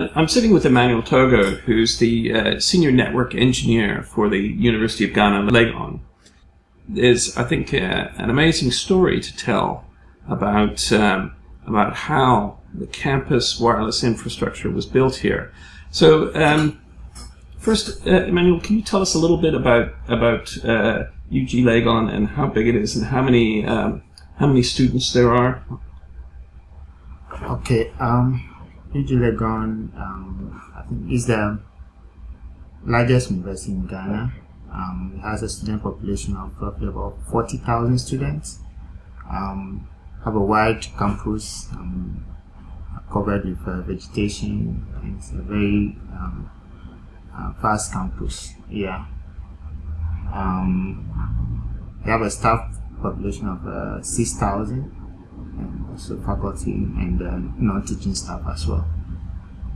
I'm sitting with Emmanuel Togo, who's the uh, senior network engineer for the University of Ghana, Legon. There's, I think, uh, an amazing story to tell about um, about how the campus wireless infrastructure was built here. So, um, first, uh, Emmanuel, can you tell us a little bit about about uh, UG Legon and how big it is and how many um, how many students there are? Okay. Um, UG Legon, um, I think, is the largest university in Ghana. Um, it has a student population of roughly about 40,000 students. Um, have a wide campus um, covered with uh, vegetation. It's a very um, uh, vast campus. Yeah. Um, we have a staff population of uh, 6,000 and also faculty and uh, non-teaching staff as well,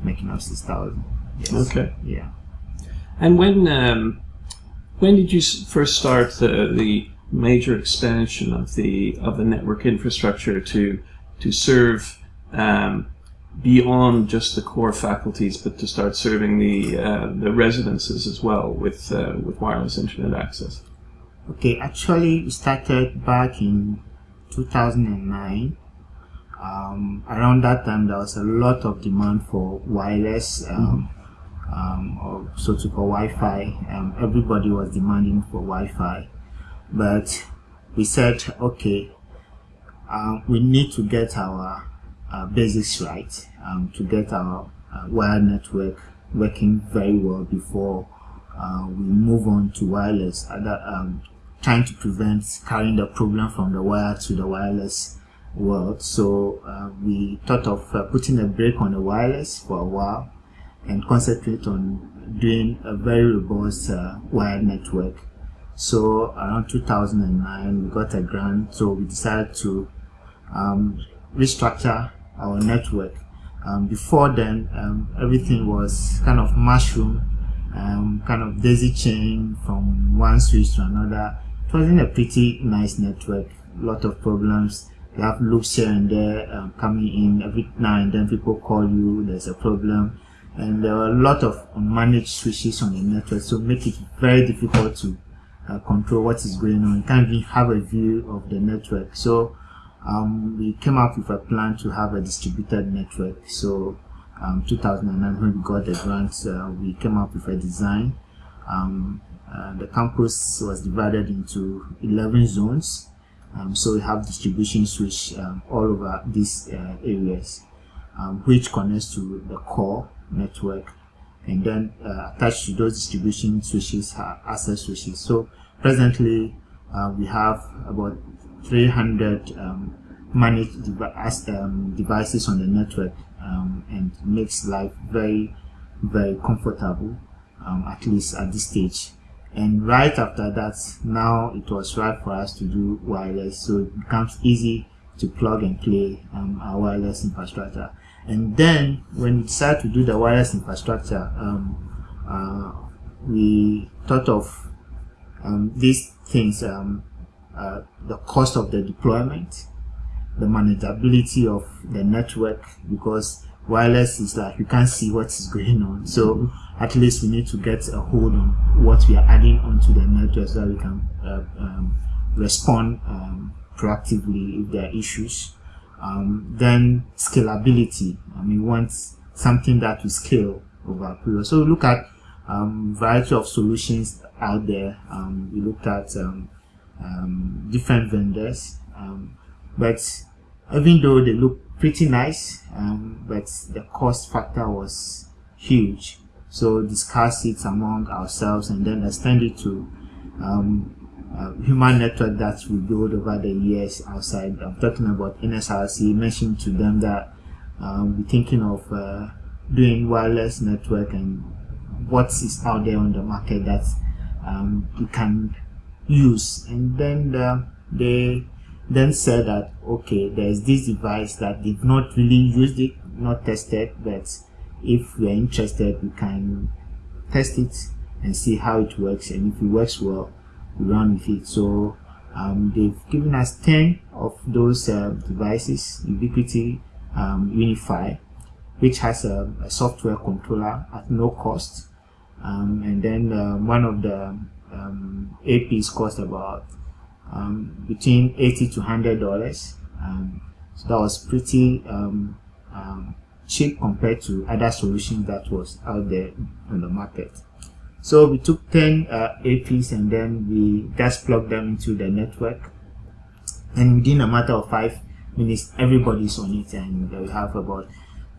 making up 6,000. Yes. Okay. Yeah. And when um, when did you first start the, the major expansion of the of the network infrastructure to to serve um, beyond just the core faculties, but to start serving the uh, the residences as well with uh, with wireless internet access? Okay, actually, we started back in 2009. Um, around that time, there was a lot of demand for wireless, um, mm-hmm. um, or so to call Wi-Fi. Um, everybody was demanding for Wi-Fi, but we said, okay, um, we need to get our uh, basics right, um, to get our uh, wire network working very well before uh, we move on to wireless. Other, trying to prevent carrying the problem from the wire to the wireless world. So uh, we thought of uh, putting a break on the wireless for a while and concentrate on doing a very robust uh, wire network. So around 2009, we got a grant, so we decided to um, restructure our network. Um, before then, um, everything was kind of mushroom, um, kind of daisy chain from one switch to another it wasn't a pretty nice network. A lot of problems. You have loops here and there um, coming in every now and then. People call you. There's a problem, and there are a lot of unmanaged switches on the network. So make it very difficult to uh, control what is going on. You can't even have a view of the network. So um, we came up with a plan to have a distributed network. So um, 2009 when we got the grant, uh, we came up with a design. Um, uh, the campus was divided into 11 zones. Um, so we have distribution switch um, all over these uh, areas, um, which connects to the core network. And then uh, attached to those distribution switches are access switches. So presently uh, we have about 300 um, managed um, devices on the network um, and makes life very, very comfortable, at least at this stage and right after that now it was right for us to do wireless. So it becomes easy to plug and play um, our wireless infrastructure. And then when we decided to do the wireless infrastructure um, uh, we thought of um, these things um, uh, the cost of the deployment the manageability of the network because wireless is like you can't see what is going on. So at least we need to get a hold on what we are adding onto the network so that we can uh, um, respond um, proactively if there are issues. Um, then scalability. I mean want something that will scale over a period. So look at um, variety of solutions out there. Um, we looked at um, different vendors. But even though they look pretty nice um, but the cost factor was huge. So discuss it among ourselves and then extend it to um, human network that we build over the years outside. I'm talking about nsrc mentioned to them that um, we're thinking of uh, doing wireless network and what is out there on the market that um, we can use. And then the, they then said that okay there's this device that they've not really used it not tested but if we're interested we can test it and see how it works and if it works well we run with it so um, they've given us 10 of those uh, devices ubiquiti um, UniFi which has a, a software controller at no cost. Um, and then um, one of the um, APs cost about um, between 80 to 100 dollars. Um, so that was pretty um, cheap compared to other solutions that was out there on the market. So we took 10 uh, APs and then we just plugged them into the network. And within a matter of five minutes, everybody's on it and we have about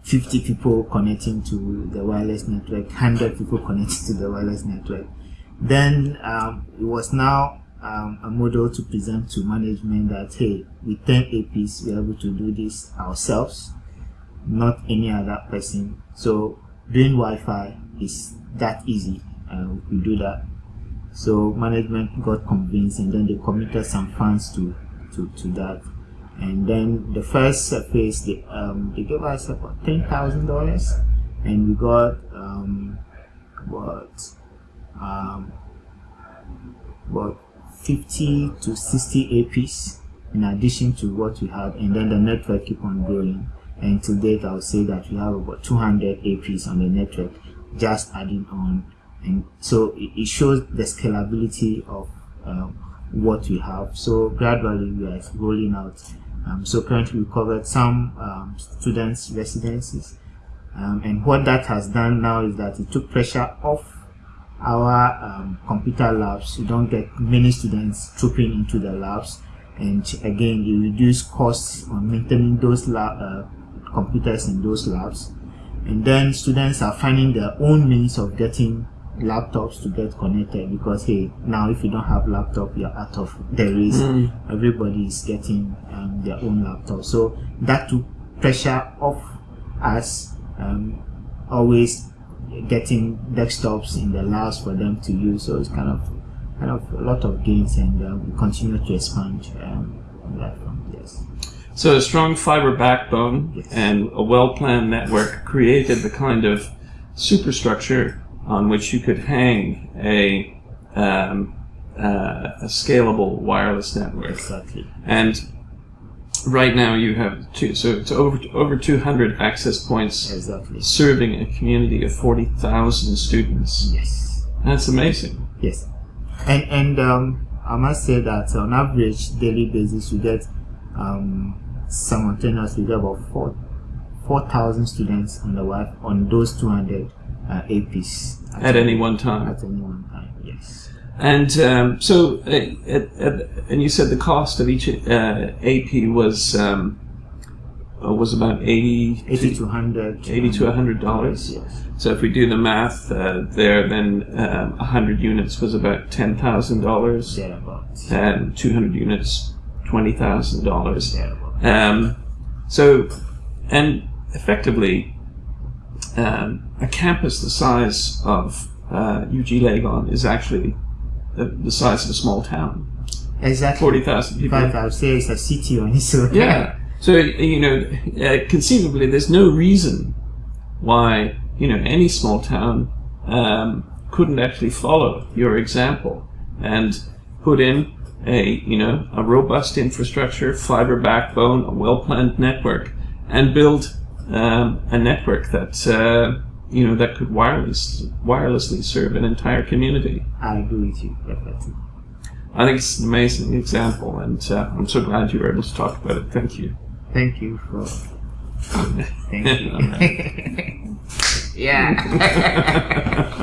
50 people connecting to the wireless network, 100 people connecting to the wireless network. Then um, it was now um, a model to present to management that, hey, with 10 APs, we're able to do this ourselves, not any other person. So doing Wi-Fi is that easy. Uh, we do that. So management got convinced and then they committed some funds to, to, to that and then the first phase they, um, they gave us about ten thousand dollars and we got um, what um, about 50 to 60 APs in addition to what we had and then the network keep on growing. And to date I would say that we have about 200 APs on the network just adding on. And so it, shows the scalability of um, what we have. So gradually we are rolling out. Um, so currently we covered some um, students' residencies. Um, and what that has done now is that it took pressure off our um, computer labs. You don't get many students trooping into the labs. And again, you reduce costs on maintaining those lab, uh, computers in those labs. And then students are finding their own means of getting laptops to get connected because hey now if you don't have laptop you're out of the race mm. everybody is getting um, their own laptop so that took pressure off us um, always getting desktops in the labs for them to use so it's kind of kind of a lot of gains and uh, we continue to expand um, on that front yes so a strong fiber backbone yes. and a well-planned network created the kind of superstructure on which you could hang a um, uh, a scalable wireless network. Exactly. And right now you have two, so it's over over 200 access points. Exactly. Serving a community of 40,000 students. Yes. That's amazing. Yes. And and um, I must say that on average daily basis we get um, simultaneously get about four 4,000 students on the Wi on those 200 uh, APs at, at any one time. At any one time, yes. And um, so, uh, at, at, and you said the cost of each uh, AP was um, uh, was about 80, 80 to 100 80 to 100 dollars. Yes. So if we do the math uh, there, then um, 100 units was about ten thousand dollars. Thereabouts. And 200 units, twenty thousand dollars. Um, so, and effectively, um, a campus the size of uh, UG Legon is actually the, the, size of a small town. Exactly. 40,000 people. I would say it's a city on own. Yeah. So, you know, uh, conceivably, there's no reason why, you know, any small town um, couldn't actually follow your example and put in a, you know, a robust infrastructure, fiber backbone, a well-planned network, and build um, a network that uh, you know that could wireless wirelessly serve an entire community. I agree with you definitely. I think it's an amazing example, and uh, I'm so glad you were able to talk about it. Thank you. Thank you for. Thank you. yeah.